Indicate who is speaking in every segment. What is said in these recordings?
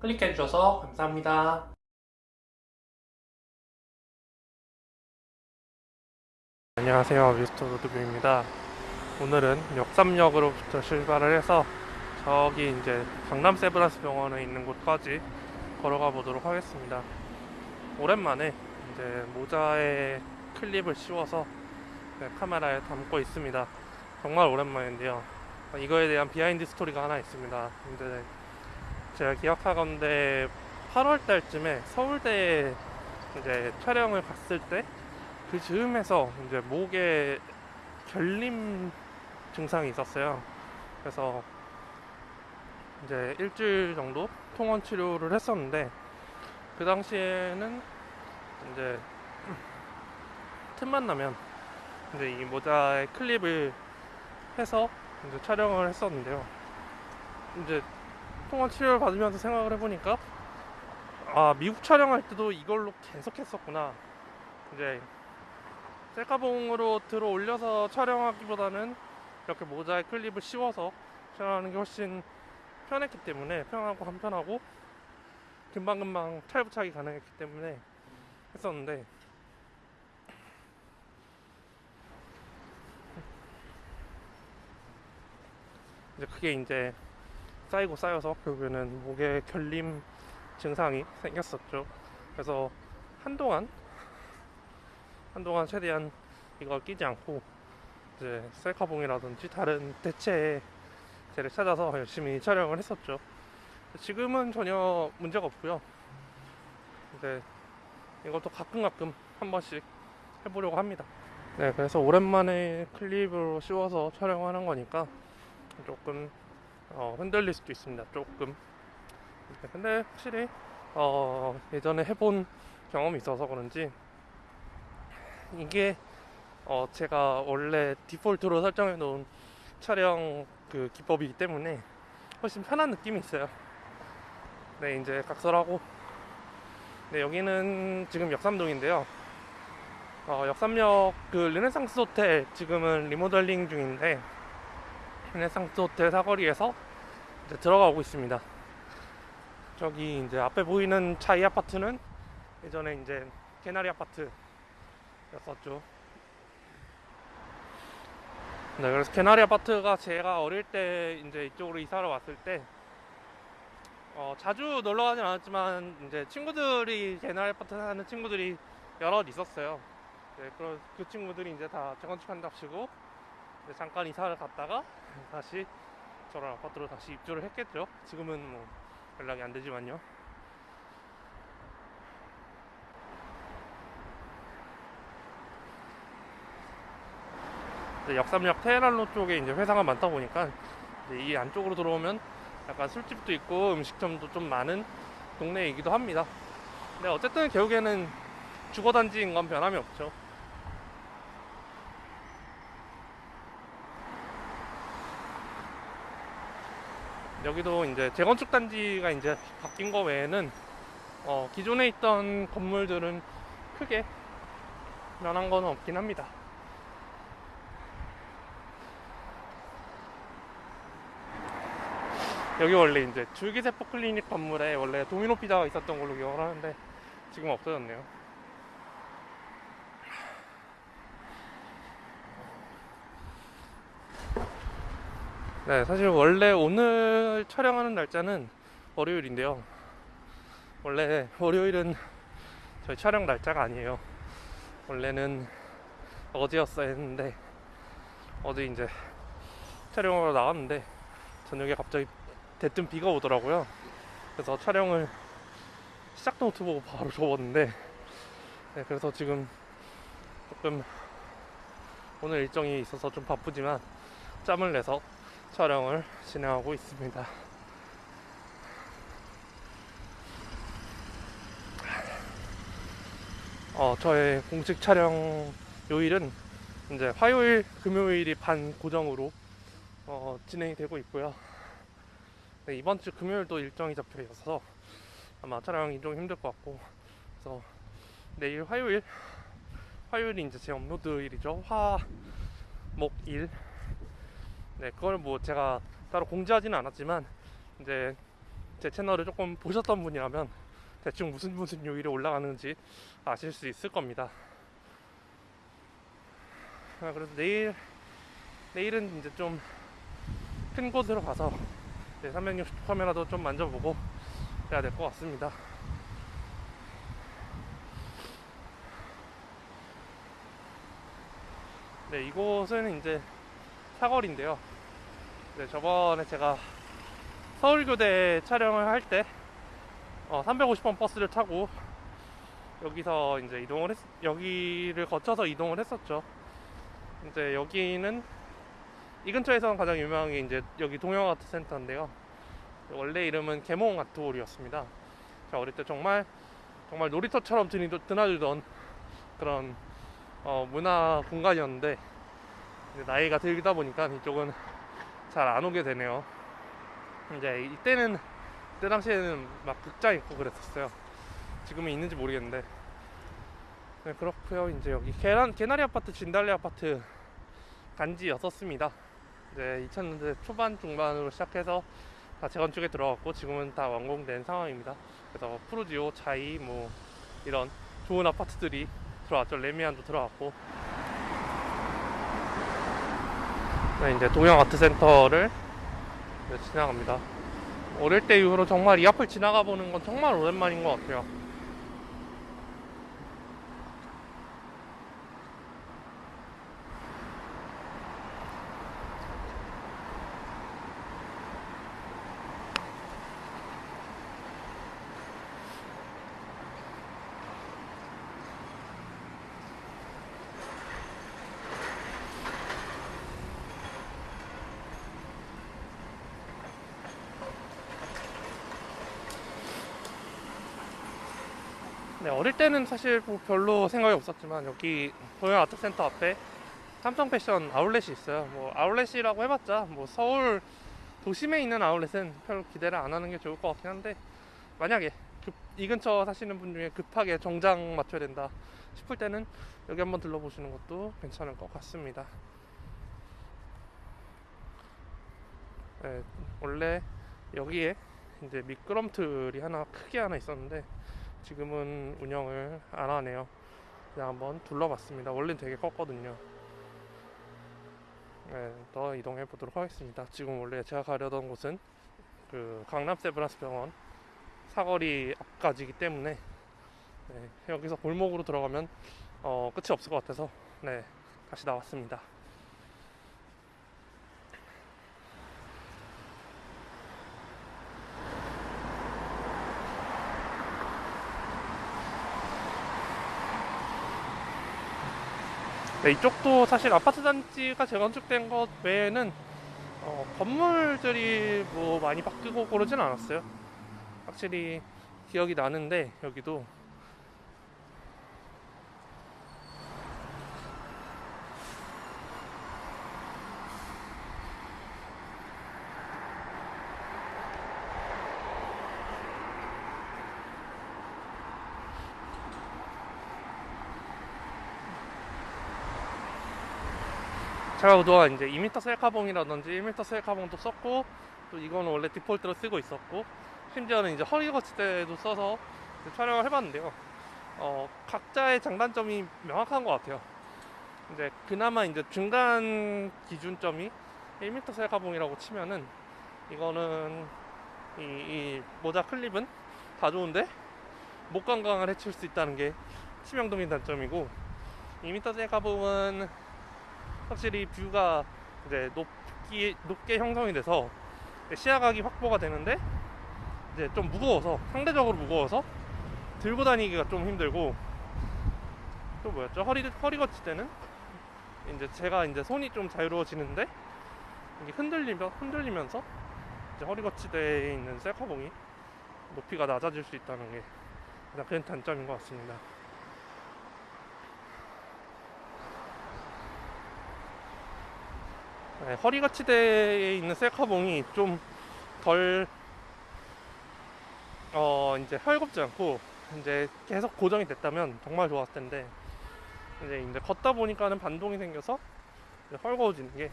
Speaker 1: 클릭해주셔서 감사합니다. 안녕하세요. 미스터 로드뷰입니다. 오늘은 역삼역으로부터 출발을 해서 저기 이제 강남 세브란스 병원에 있는 곳까지 걸어가 보도록 하겠습니다. 오랜만에 이제 모자에 클립을 씌워서 네, 카메라에 담고 있습니다. 정말 오랜만인데요. 이거에 대한 behind story가 하나 있습니다. 근데 제가 기억하건데 8월 달쯤에 서울대에 이제 촬영을 갔을 때 그 즈음에서 이제 목에 결림 증상이 있었어요. 그래서 이제 일주일 정도 통원 치료를 했었는데 그 당시에는 이제 틈만 나면 이제 이 모자에 클립을 해서 이제 촬영을 했었는데요. 이제 통원 치료를 받으면서 생각을 해보니까 아 미국 촬영할 때도 이걸로 계속 했었구나. 이제 셀카봉으로 들어 올려서 촬영하기보다는 이렇게 모자에 클립을 씌워서 촬영하는 게 훨씬 편했기 때문에 편하고 간편하고 금방금방 탈부착이 가능했기 때문에 했었는데 이제 그게 이제 쌓이고 쌓여서 결국에는 목에 결림 증상이 생겼었죠. 그래서 한동안 한동안 최대한 이걸 끼지 않고 이제 셀카봉이라든지 다른 대체제를 찾아서 열심히 촬영을 했었죠. 지금은 전혀 문제가 없고요. 이제 이것도 가끔 가끔 한 번씩 해보려고 합니다. 네, 그래서 오랜만에 클립으로 씌워서 촬영하는 거니까 조금 어, 흔들릴 수도 있습니다. 조금. 네, 근데 확실히 어, 예전에 해본 경험이 있어서 그런지 이게 어 제가 원래 디폴트로 설정해 놓은 촬영 그 기법이기 때문에 훨씬 편한 느낌이 있어요. 네, 이제 각설하고 네, 여기는 지금 역삼동인데요. 어, 역삼역 그 르네상스 호텔 지금은 리모델링 중인데 르네상스 호텔 사거리에서 이제 들어가고 있습니다. 저기 이제 앞에 보이는 자이 아파트는 예전에 이제 개나리 아파트 였었죠. 네, 그래서 개나리 아파트가 제가 어릴 때 이제 이쪽으로 이사를 왔을 때 어, 자주 놀러 가진 않았지만 이제 친구들이 개나리 아파트 사는 친구들이 여럿 있었어요. 네, 그, 그 친구들이 이제 다 재건축한답시고 잠깐 이사를 갔다가 다시 저런 아파트로 다시 입주를 했겠죠. 지금은 뭐 연락이 안 되지만요. 역삼역 테헤란로 쪽에 이제 회사가 많다 보니까 이 안쪽으로 들어오면 약간 술집도 있고 음식점도 좀 많은 동네이기도 합니다. 근데 어쨌든 결국에는 주거단지인 건 변함이 없죠. 여기도 이제 재건축 단지가 이제 바뀐 거 외에는 어, 기존에 있던 건물들은 크게 변한 건 없긴 합니다. 여기 원래 이제 줄기세포 클리닉 건물에 원래 도미노 피자가 있었던 걸로 기억을 하는데 지금 없어졌네요. 네, 사실 원래 오늘 촬영하는 날짜는 월요일인데요. 원래 월요일은 저희 촬영 날짜가 아니에요. 원래는 어제였어야 했는데 어제 이제 촬영하러 나갔는데 저녁에 갑자기 대뜸 비가 오더라고요. 그래서 촬영을 시작 노트 보고 바로 접었는데, 네, 그래서 지금 조금 오늘 일정이 있어서 좀 바쁘지만 짬을 내서 촬영을 진행하고 있습니다. 어, 저의 공식 촬영 요일은 이제 화요일, 금요일이 반 고정으로 어, 진행이 되고 있고요. 네, 이번 주 금요일도 일정이 잡혀 있어서 아마 촬영이 좀 힘들 것 같고 그래서 내일 화요일 화요일이 이제 제 업로드 일이죠 화, 목, 일 네, 그걸 뭐 제가 따로 공지하지는 않았지만 이제 제 채널을 조금 보셨던 분이라면 대충 무슨 무슨 요일에 올라가는지 아실 수 있을 겁니다. 아, 그래서 내일 내일은 이제 좀 큰 곳으로 가서 360 카메라도 좀 만져보고 해야 될 것 같습니다. 네, 이곳은 이제 사거리인데요. 네, 저번에 제가 서울교대 촬영을 할 때, 어, 350번 버스를 타고 여기서 이제 이동을 했, 여기를 거쳐서 이동을 했었죠. 이제 여기는 이 근처에서는 가장 유명한 게 이제 여기 동영 아트 센터인데요. 원래 이름은 개몽 아트홀이었습니다. 제가 어릴 때 정말 정말 놀이터처럼 드나들던 그런 어, 문화 공간이었는데 이제 나이가 들다 보니까 이쪽은 잘 안 오게 되네요. 이제 이때는 그때 당시에는 막 극장 있고 그랬었어요. 지금은 있는지 모르겠는데. 네, 그렇고요. 이제 여기 개난 개나리 아파트, 진달래 아파트 간지였었습니다. 이제 2000년대 초반 중반으로 시작해서 다 재건축에 들어갔고 지금은 다 완공된 상황입니다. 그래서 푸르지오, 차이 뭐 이런 좋은 아파트들이 들어왔죠. 레미안도 들어왔고. 네, 이제 동영 아트 센터를 네, 지나갑니다. 어릴 때 이후로 정말 이 앞을 지나가 보는 건 정말 오랜만인 것 같아요. 네, 어릴 때는 사실 뭐 별로 생각이 없었지만 여기 동양 아트센터 앞에 삼성 패션 아울렛이 있어요. 뭐 아울렛이라고 해봤자 뭐 서울 도심에 있는 아울렛은 별로 기대를 안 하는 게 좋을 것 같긴 한데 만약에 급- 이 근처 사시는 분 중에 급하게 정장 맞춰야 된다 싶을 때는 여기 한번 들러보시는 것도 괜찮을 것 같습니다. 네, 원래 여기에 이제 미끄럼틀이 하나 크게 하나 있었는데 지금은 운영을 안 하네요. 그냥 한번 둘러봤습니다. 원래는 되게 컸거든요. 네, 더 이동해 보도록 하겠습니다. 지금 원래 제가 가려던 곳은 그 강남 세브란스 병원 사거리 앞까지이기 때문에 네, 여기서 골목으로 들어가면 어, 끝이 없을 것 같아서 네, 다시 나왔습니다. 네, 이쪽도 사실 아파트 단지가 재건축된 것 외에는 어, 건물들이 뭐 많이 바뀌고 그러진 않았어요. 확실히 기억이 나는데 여기도 제가 그동안 이제 2m 셀카봉이라든지 1m 셀카봉도 썼고 또 이거는 원래 디폴트로 쓰고 있었고 심지어는 이제 허리 거치대도 써서 이제 촬영을 해봤는데요. 어, 각자의 장단점이 명확한 것 같아요. 이제 그나마 이제 중간 기준점이 1m 셀카봉이라고 치면은 이거는 이, 이 모자 클립은 다 좋은데 목 건강을 해칠 수 있다는 게 치명적인 단점이고 2m 셀카봉은 확실히 뷰가 이제 높기, 높게 형성이 돼서 시야각이 확보가 되는데 이제 좀 무거워서 상대적으로 무거워서 들고 다니기가 좀 힘들고 또 뭐였죠 허리 허리 거칠 때는 이제 제가 이제 손이 좀 자유로워지는데 이게 흔들리며 흔들리면서 이제 허리 거치대에 있는 셀카봉이 높이가 낮아질 수 있다는 게 가장 큰 단점인 것 같습니다. 네, 허리 거치대에 있는 셀카봉이 좀 덜 어 이제 헐겁지 않고 이제 계속 고정이 됐다면 정말 좋았을 텐데 이제 이제 걷다 보니까는 반동이 생겨서 헐거워지는 게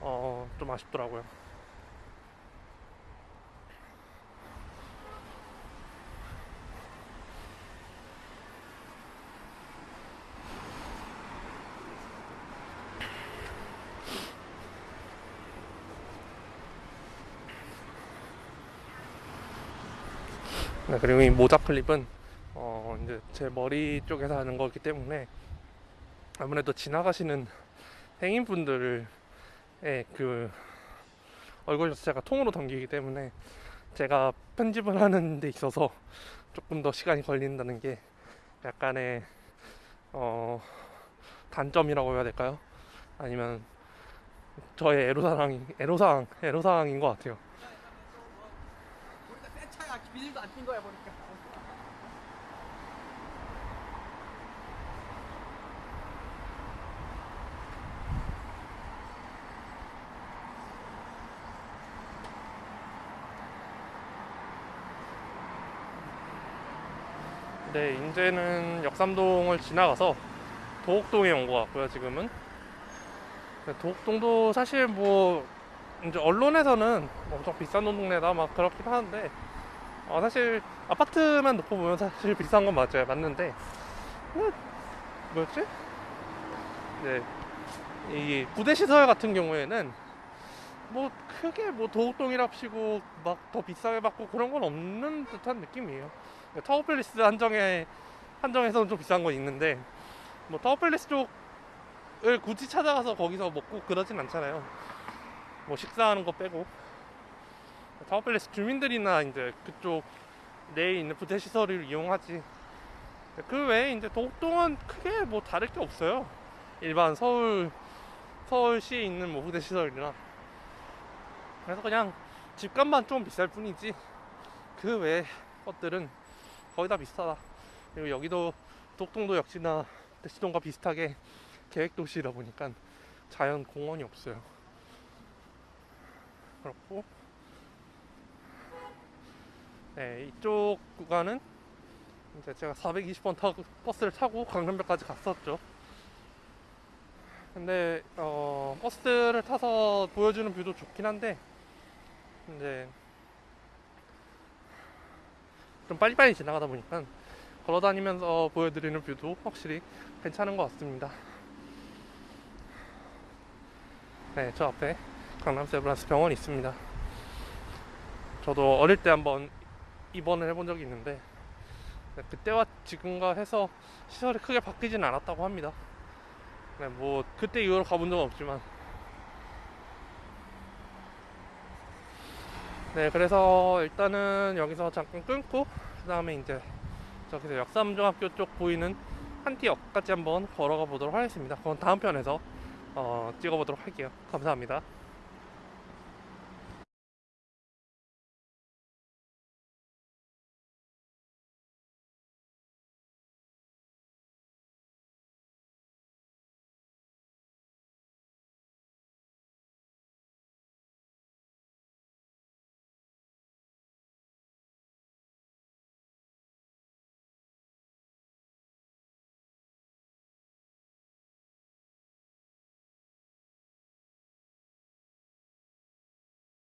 Speaker 1: 어 좀 아쉽더라고요. 네, 그리고 이 모자 클립은 어 이제 제 머리 쪽에서 하는 거기 때문에 아무래도 지나가시는 행인분들의 그 얼굴 자체가 통으로 담기기 때문에 제가 편집을 하는 데 있어서 조금 더 시간이 걸린다는 게 약간의 어 단점이라고 해야 될까요? 아니면 저의 애로사항 애로사항 애로사항인 것 같아요.
Speaker 2: 비닐도 안낀 거야 보니까.
Speaker 1: 네, 이제는 역삼동을 지나가서 도곡동에 온 것 같고요, 지금은. 네, 도곡동도 사실 뭐, 이제 언론에서는 엄청 비싼 동네다 막 그렇긴 하는데, 어, 사실 아파트만 놓고 보면 사실 비싼 건 맞아요. 맞는데, 뭐, 뭐였지? 네. 이 부대시설 같은 경우에는 뭐 크게 뭐 도곡동이라 치고 막 더 비싸게 받고 그런 건 없는 듯한 느낌이에요. 타워팰리스 한정에 한정에서는 좀 비싼 건 있는데 뭐 타워팰리스 쪽을 굳이 찾아가서 거기서 먹고 그러진 않잖아요. 뭐 식사하는 거 빼고 타워팰리스 주민들이나 이제 그쪽 내에 있는 부대 시설을 이용하지. 그 외에 이제 도곡동은 크게 뭐 다를 게 없어요. 일반 서울 서울시에 있는 뭐 부대 시설이나 그래서 그냥 집값만 좀 비쌀 뿐이지 그 외의 것들은 거의 다 비슷하다. 그리고 여기도 독동도 역시나 대치동과 비슷하게 계획 도시다 보니까 자연 공원이 없어요. 그렇고 네 이쪽 구간은 이제 제가 420번 타고 버스를 타고 강남역까지 갔었죠. 근데 어, 버스를 타서 보여주는 뷰도 좋긴 한데 이제 좀 빨리빨리 지나가다 보니까 걸어다니면서 보여드리는 view도 확실히 괜찮은 것 같습니다. 네, 저 앞에 강남 세브란스 병원이 있습니다. 저도 어릴 때 한번 입원을 해본 적이 있는데 네, 그때와 지금과 해서 시설이 크게 바뀌진 않았다고 합니다. 네, 뭐 그때 이후로 가본 적은 없지만 네, 그래서 일단은 여기서 잠깐 끊고 그 다음에 이제 저기서 역삼중학교 쪽 보이는 한티역까지 한번 걸어가 보도록 하겠습니다. 그건 다음 편에서 어, 찍어보도록 할게요. 감사합니다.